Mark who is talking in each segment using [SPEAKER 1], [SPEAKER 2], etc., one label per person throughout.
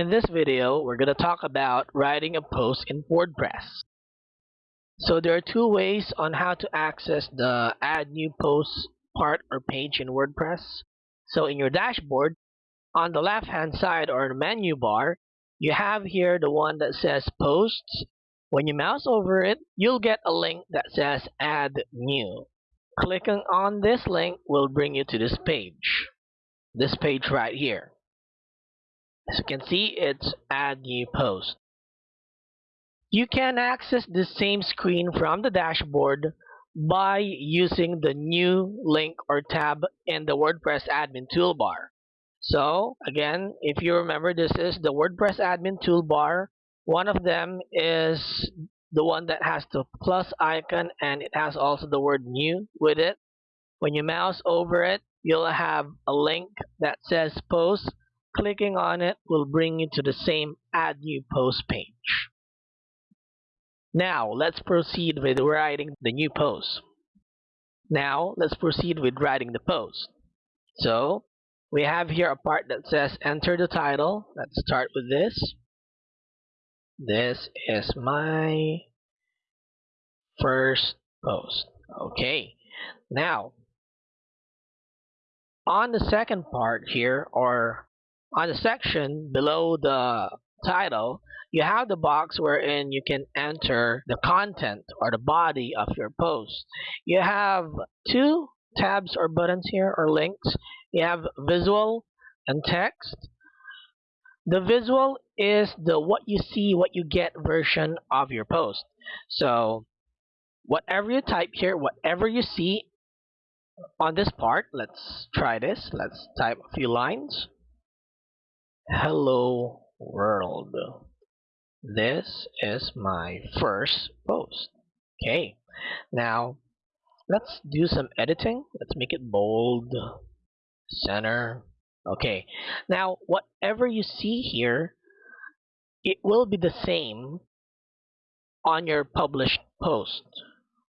[SPEAKER 1] In this video, we're going to talk about writing a post in WordPress. So there are two ways on how to access the add new post part or page in WordPress. So in your dashboard, on the left hand side or the menu bar, you have here the one that says posts. When you mouse over it, you'll get a link that says add new. Clicking on this link will bring you to this page. This page right here. As you can see, it's add new post. You can access the same screen from the dashboard by using the new link or tab in the WordPress admin toolbar. So again, if you remember, this is the WordPress admin toolbar. One of them is the one that has the plus icon and it has also the word new with it. When you mouse over it, you'll have a link that says post Clicking on it will bring you to the same Add New Post page. Now, let's proceed with writing the new post. Now, let's proceed with writing the post. So, we have here a part that says enter the title. Let's start with this. This is my first post. Okay. Now, on the second part here, or on the section below the title, you have the box wherein you can enter the content or the body of your post. You have two tabs or buttons here or links. You have visual and text. The visual is the what you see, what you get version of your post. So whatever you type here, whatever you see on this part, let's try this. Let's type a few lines. Hello world. This is my first post. Okay, now let's do some editing. Let's make it bold, center. Okay, now whatever you see here, it will be the same on your published post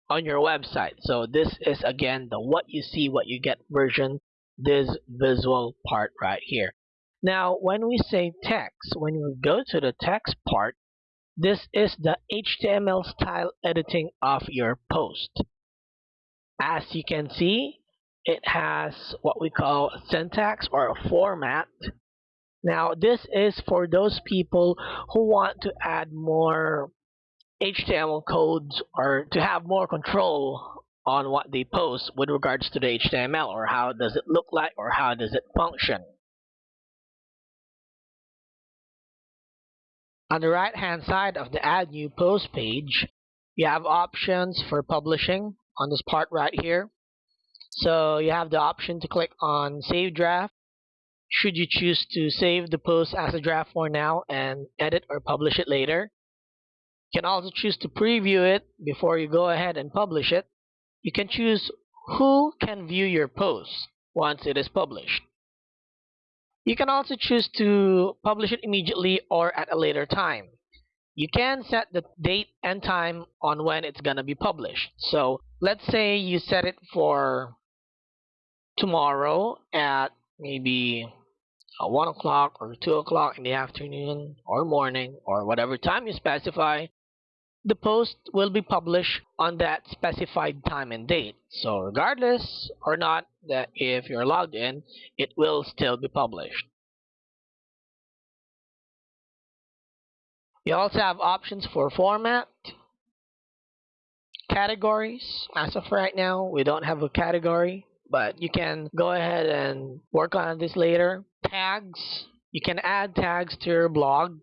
[SPEAKER 1] on your website. So this is again the what you see, what you get version, this visual part right here. Now, when we say text, when we go to the text part, this is the HTML style editing of your post. As you can see, it has what we call syntax or a format. Now, this is for those people who want to add more HTML codes or to have more control on what they post with regards to the HTML or how does it look like or how does it function. On the right hand side of the add new post page, you have options for publishing on this part right here. So you have the option to click on save draft should you choose to save the post as a draft for now and edit or publish it later. You can also choose to preview it before you go ahead and publish it. You can choose who can view your post once it is published. You can also choose to publish it immediately or at a later time. You can set the date and time on when it's going to be published. So let's say you set it for tomorrow at maybe uh, 1 o'clock or 2 o'clock in the afternoon or morning or whatever time you specify the post will be published on that specified time and date. So regardless or not that if you're logged in, it will still be published. You also have options for format, categories. As of right now, we don't have a category, but you can go ahead and work on this later. Tags. You can add tags to your blog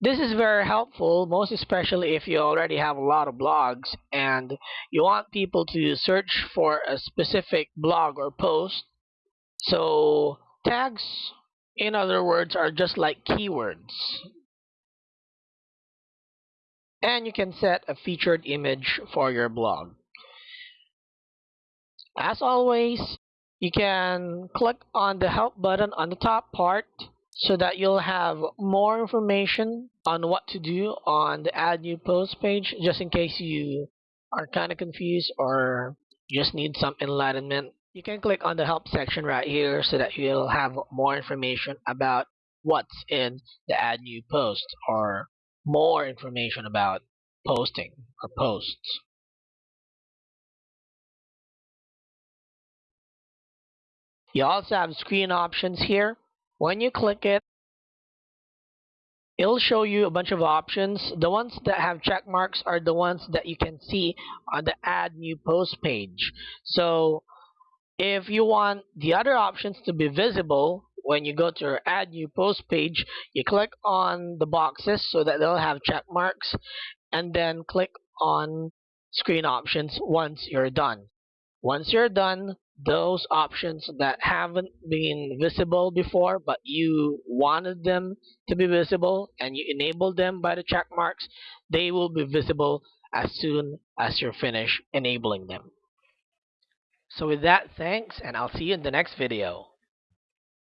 [SPEAKER 1] this is very helpful, most especially if you already have a lot of blogs and you want people to search for a specific blog or post. So tags, in other words, are just like keywords. And you can set a featured image for your blog. As always, you can click on the help button on the top part so that you'll have more information on what to do on the add new post page just in case you are kind of confused or just need some enlightenment you can click on the help section right here so that you'll have more information about what's in the add new post or more information about posting or posts. You also have screen options here. When you click it, it'll show you a bunch of options. The ones that have check marks are the ones that you can see on the add new post page. So if you want the other options to be visible when you go to your add new post page, you click on the boxes so that they'll have check marks and then click on screen options once you're done. Once you're done, those options that haven't been visible before but you wanted them to be visible and you enabled them by the check marks, they will be visible as soon as you're finished enabling them. So with that, thanks, and I'll see you in the next video.